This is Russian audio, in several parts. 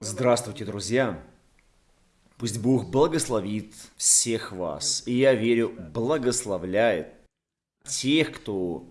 Здравствуйте, друзья! Пусть Бог благословит всех вас, и я верю, благословляет тех, кто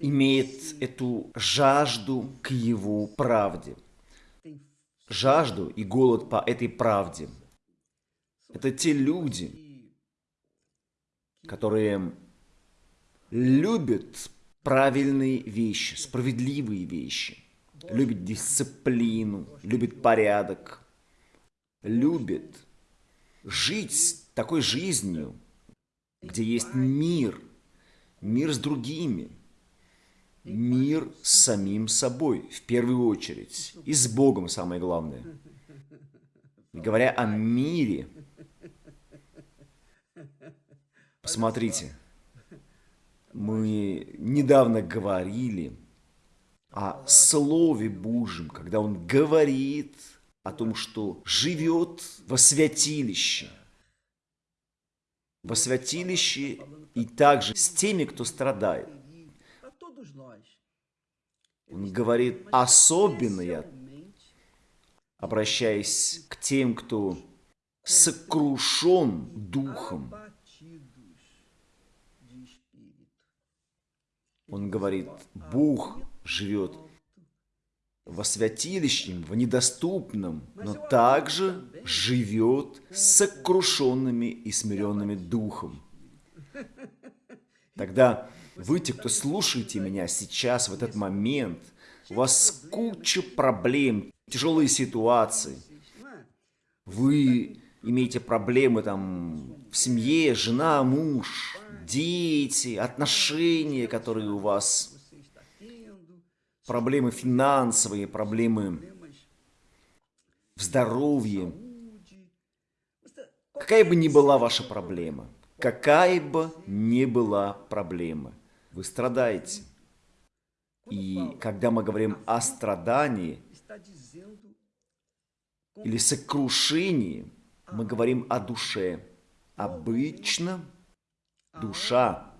имеет эту жажду к Его правде. Жажду и голод по этой правде. Это те люди, которые любят правильные вещи, справедливые вещи – любит дисциплину, любит порядок, любит жить такой жизнью, где есть мир, мир с другими, мир с самим собой в первую очередь, и с Богом самое главное. И говоря о мире, посмотрите, мы недавно говорили о Слове Божьем, когда Он говорит о том, что живет во святилище. Во святилище и также с теми, кто страдает. Он говорит особенно, я обращаясь к тем, кто сокрушен духом. Он говорит, Бог живет во святилищем, в недоступном, но также живет с сокрушенными и смиренными духом. Тогда вы, те, кто слушаете меня сейчас, в этот момент, у вас куча проблем, тяжелые ситуации. Вы имеете проблемы там в семье, жена, муж, дети, отношения, которые у вас проблемы финансовые, проблемы в здоровье. Какая бы ни была ваша проблема, какая бы ни была проблема, вы страдаете. И когда мы говорим о страдании или сокрушении, мы говорим о душе. Обычно душа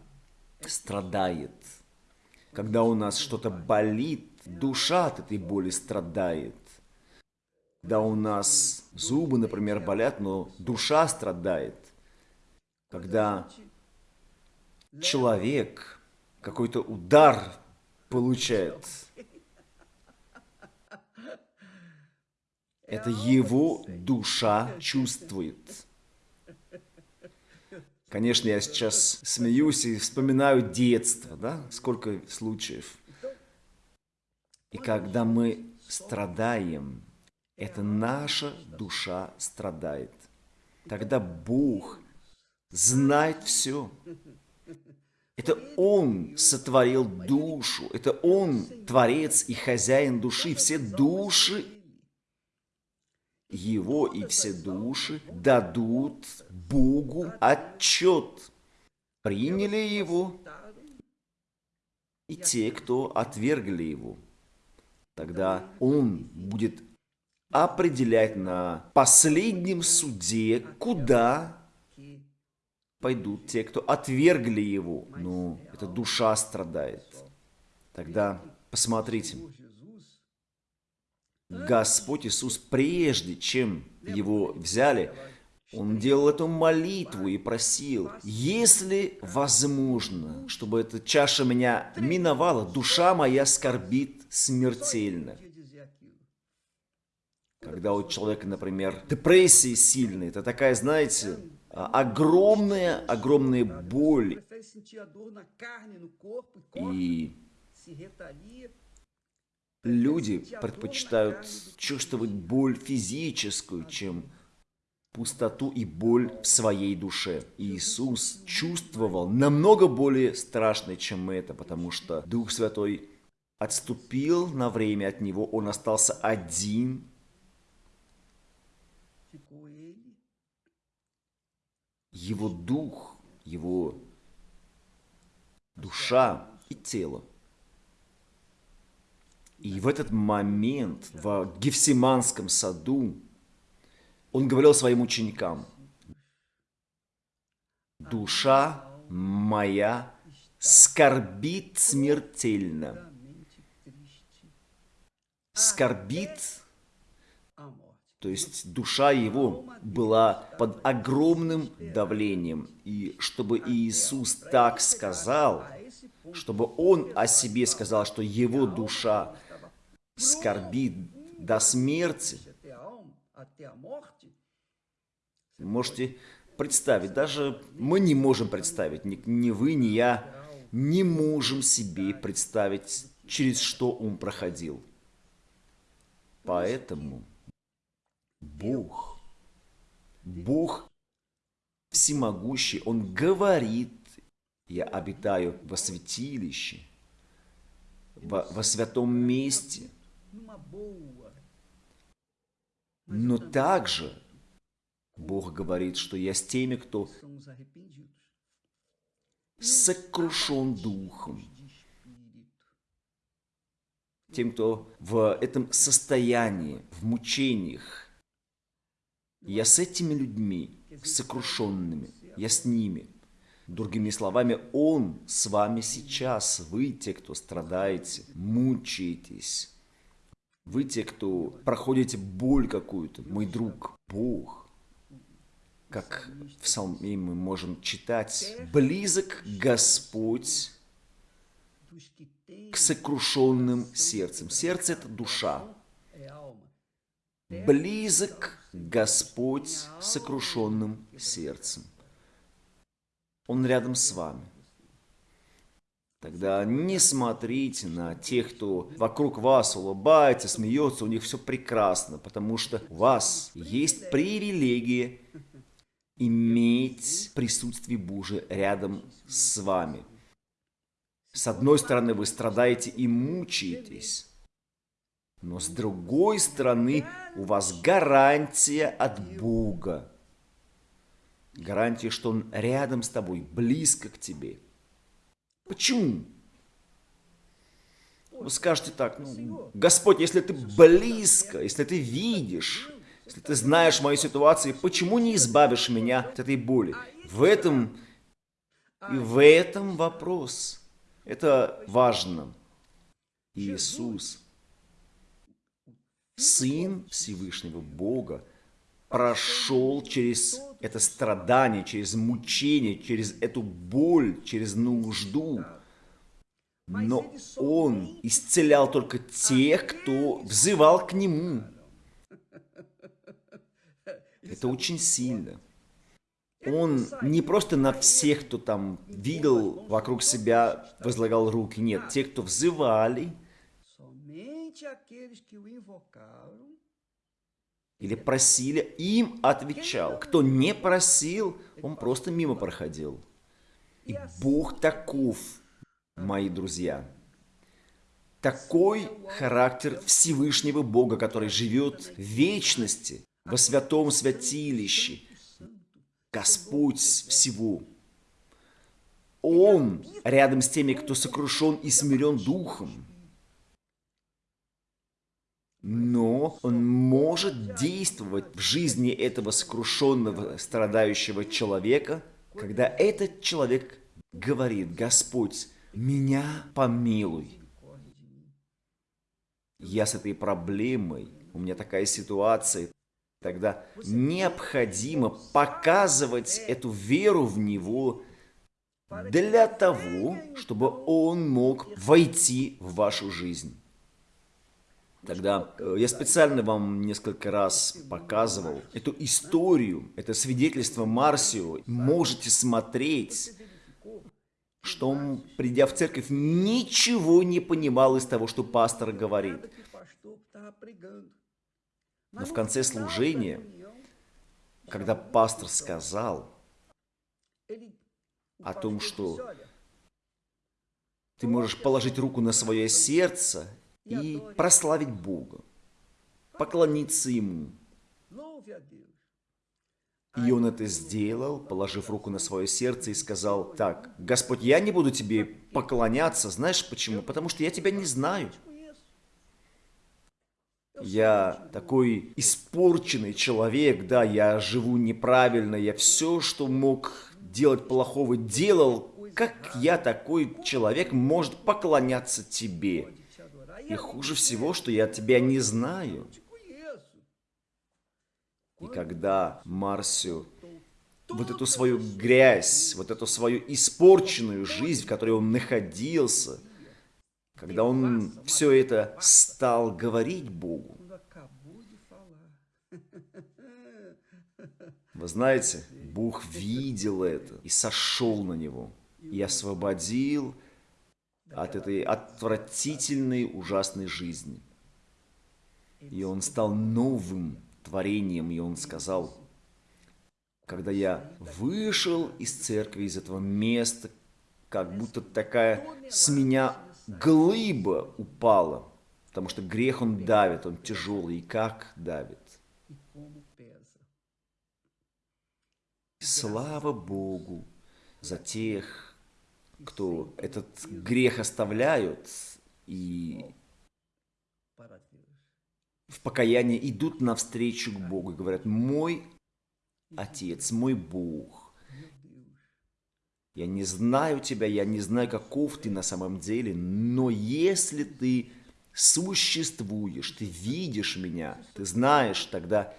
страдает. Когда у нас что-то болит, душа от этой боли страдает. Когда у нас зубы, например, болят, но душа страдает. Когда человек какой-то удар получает, это его душа чувствует. Конечно, я сейчас смеюсь и вспоминаю детство, да, сколько случаев. И когда мы страдаем, это наша душа страдает. Тогда Бог знает все. Это Он сотворил душу, это Он творец и хозяин души. Все души его и все души дадут Богу отчет. Приняли его и те, кто отвергли его. Тогда он будет определять на последнем суде, куда пойдут те, кто отвергли его. Но эта душа страдает. Тогда посмотрите. Господь Иисус, прежде чем его взяли, он делал эту молитву и просил, если возможно, чтобы эта чаша меня миновала, душа моя скорбит смертельно. Когда у человека, например, депрессия сильная, это такая, знаете, огромная, огромная боль. И Люди предпочитают чувствовать боль физическую, чем пустоту и боль в своей душе. Иисус чувствовал намного более страшное, чем это, потому что Дух Святой отступил на время от него, он остался один. Его дух, его душа и тело и в этот момент в Гефсиманском саду он говорил своим ученикам, «Душа моя скорбит смертельно». Скорбит То есть душа его была под огромным давлением. И чтобы Иисус так сказал, чтобы он о себе сказал, что его душа скорбит до смерти, можете представить, даже мы не можем представить, ни, ни вы, ни я не можем себе представить, через что он проходил. Поэтому Бог, Бог всемогущий, Он говорит, я обитаю во святилище, во, во святом месте. Но также Бог говорит, что я с теми, кто сокрушен духом, тем, кто в этом состоянии, в мучениях. Я с этими людьми, сокрушенными, я с ними. Другими словами, Он с вами сейчас. Вы те, кто страдаете, мучаетесь. Вы те, кто проходите боль какую-то. Мой друг, Бог. Как в Псалме мы можем читать, «Близок Господь к сокрушенным сердцем». Сердце – это душа. Близок Господь сокрушенным сердцем. Он рядом с вами. Тогда не смотрите на тех, кто вокруг вас улыбается, смеется, у них все прекрасно, потому что у вас есть привилегия иметь присутствие Божие рядом с вами. С одной стороны, вы страдаете и мучаетесь, но с другой стороны, у вас гарантия от Бога. Гарантия, что Он рядом с тобой, близко к тебе. Почему? Вы скажете так, ну, Господь, если ты близко, если ты видишь, если ты знаешь мою ситуацию, почему не избавишь меня от этой боли? В этом и в этом вопрос. Это важно. Иисус, Сын Всевышнего Бога, прошел через это страдание, через мучение, через эту боль, через нужду. Но Он исцелял только тех, кто взывал к Нему. Это очень сильно. Он не просто на всех, кто там видел вокруг себя, возлагал руки. Нет, те, кто взывали, или просили, им отвечал. Кто не просил, он просто мимо проходил. И Бог таков, мои друзья. Такой характер Всевышнего Бога, который живет в вечности, во святом святилище. Господь всего. Он рядом с теми, кто сокрушен и смирен духом но он может действовать в жизни этого сокрушенного, страдающего человека, когда этот человек говорит, Господь, меня помилуй. Я с этой проблемой, у меня такая ситуация, тогда необходимо показывать эту веру в Него для того, чтобы Он мог войти в вашу жизнь. Тогда э, я специально вам несколько раз показывал эту историю, это свидетельство Марсио. Можете смотреть, что он, придя в церковь, ничего не понимал из того, что пастор говорит. Но в конце служения, когда пастор сказал о том, что ты можешь положить руку на свое сердце и прославить Бога, поклониться Ему. И он это сделал, положив руку на свое сердце и сказал, так, Господь, я не буду тебе поклоняться, знаешь почему? Потому что я тебя не знаю. Я такой испорченный человек, да, я живу неправильно, я все, что мог делать плохого, делал. Как я такой человек может поклоняться тебе? И хуже всего, что я тебя не знаю. И когда Марсио вот эту свою грязь, вот эту свою испорченную жизнь, в которой он находился, когда он все это стал говорить Богу, вы знаете, Бог видел это и сошел на него, и освободил от этой отвратительной, ужасной жизни. И он стал новым творением, и он сказал, когда я вышел из церкви, из этого места, как будто такая с меня глыба упала, потому что грех он давит, он тяжелый, и как давит. Слава Богу за тех, кто этот грех оставляют и в покаянии идут навстречу к Богу и говорят, мой Отец, мой Бог, я не знаю тебя, я не знаю, каков ты на самом деле, но если ты существуешь, ты видишь меня, ты знаешь, тогда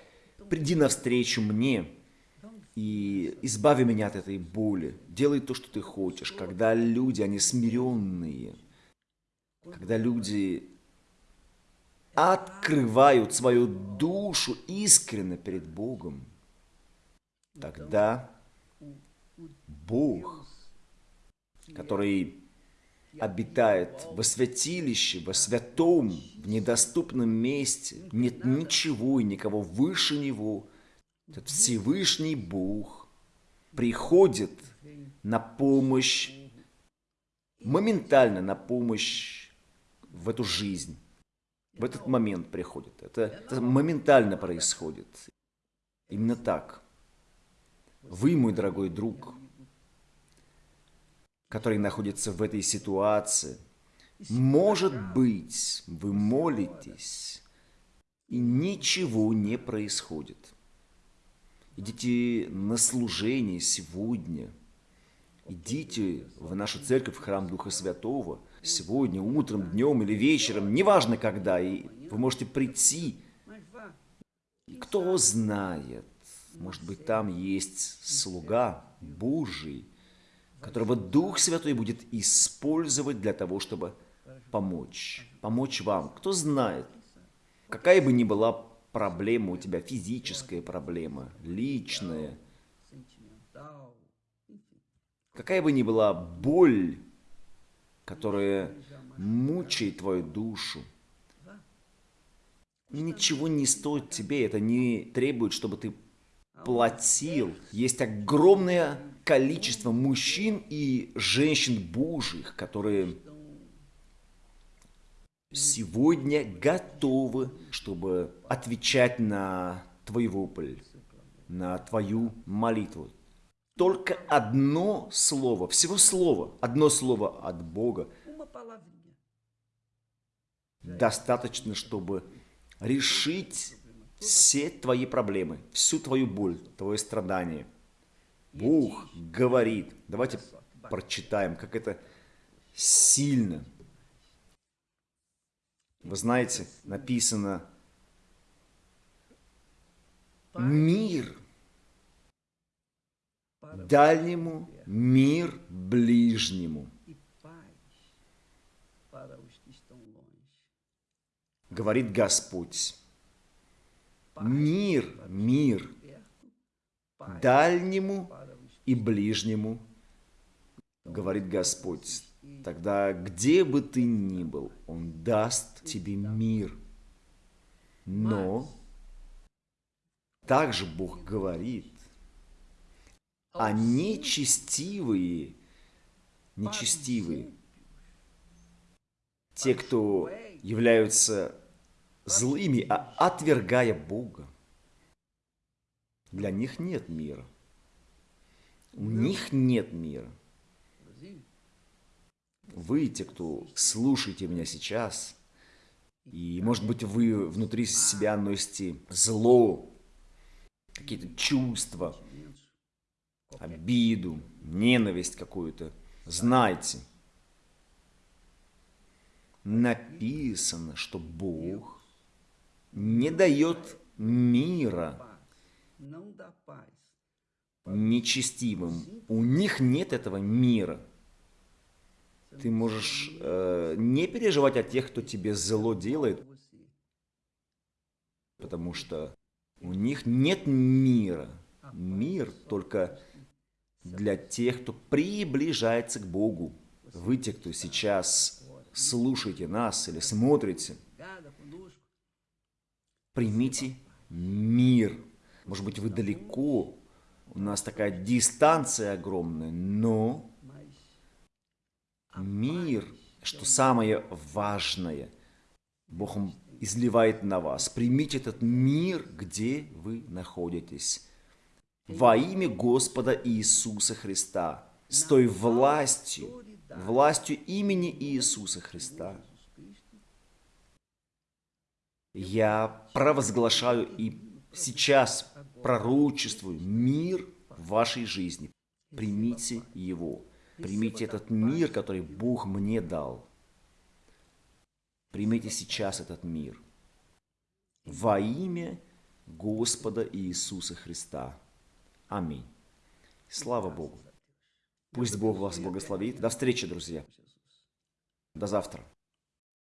приди навстречу мне и избави меня от этой боли. Делай то, что ты хочешь. Когда люди, они смиренные, когда люди открывают свою душу искренне перед Богом, тогда Бог, который обитает во святилище, во святом, в недоступном месте, нет ничего и никого выше Него, этот Всевышний Бог приходит на помощь, моментально на помощь в эту жизнь. В этот момент приходит. Это, это моментально происходит. Именно так. Вы, мой дорогой друг, который находится в этой ситуации, может быть, вы молитесь, и ничего не происходит. Идите на служение сегодня. Идите в нашу церковь, в храм Духа Святого, сегодня, утром, днем или вечером, неважно когда, и вы можете прийти. Кто знает, может быть, там есть слуга Божий, которого Дух Святой будет использовать для того, чтобы помочь, помочь вам. Кто знает, какая бы ни была проблема у тебя, физическая проблема, личная, какая бы ни была боль, которая мучает твою душу, ничего не стоит тебе, это не требует, чтобы ты платил. Есть огромное количество мужчин и женщин Божьих, которые сегодня готовы, чтобы отвечать на твой вопль, на твою молитву. Только одно слово, всего слово, одно слово от Бога достаточно, чтобы решить все твои проблемы, всю твою боль, твое страдание. Бог говорит, давайте прочитаем, как это сильно. Вы знаете, написано «Мир дальнему, мир ближнему». Говорит Господь. Мир, мир дальнему и ближнему, говорит Господь. Тогда где бы ты ни был, Он даст тебе мир. Но также Бог говорит, а нечестивые, нечестивые, те, кто являются злыми, а отвергая Бога. Для них нет мира. У них нет мира. Вы, те, кто слушаете меня сейчас, и, может быть, вы внутри себя носите зло, какие-то чувства, обиду, ненависть какую-то, знайте, написано, что Бог не дает мира нечестивым. У них нет этого мира. Ты можешь э, не переживать о тех, кто тебе зло делает, потому что у них нет мира. Мир только для тех, кто приближается к Богу. Вы, те, кто сейчас слушаете нас или смотрите, примите мир. Может быть, вы далеко, у нас такая дистанция огромная, но мир, что самое важное, Бог изливает на вас. Примите этот мир, где вы находитесь. Во имя Господа Иисуса Христа, с той властью, властью имени Иисуса Христа, я провозглашаю и сейчас пророчествую мир в вашей жизни. Примите его. Примите этот мир, который Бог мне дал. Примите сейчас этот мир. Во имя Господа Иисуса Христа. Аминь. Слава Богу. Пусть Бог вас благословит. До встречи, друзья. До завтра.